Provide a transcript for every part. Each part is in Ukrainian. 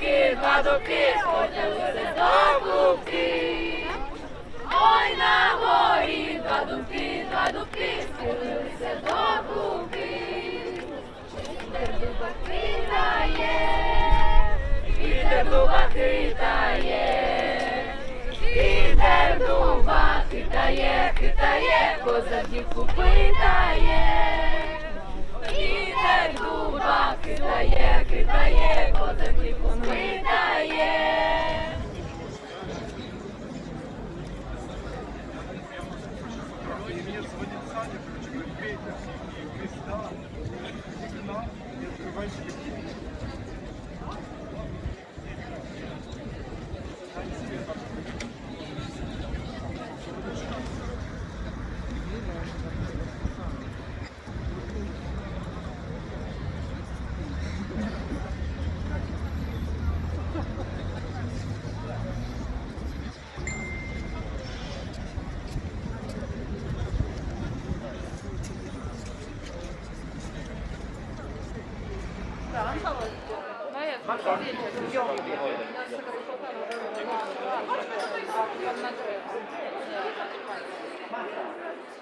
падоки, сходилися до клубки. Ой, на горі два дубки, два дубки, сходилися до клубки. Вітер дуба хитає, вітер дуба хитає, вітер дуба хитає, хитає, коза дівку питає. Вітер дуба хитає, кидає, кидає, питає. И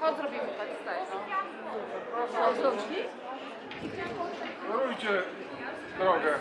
Chodź, zrobimy tak, staj. Proszę, rączki. Dorujcie drogę.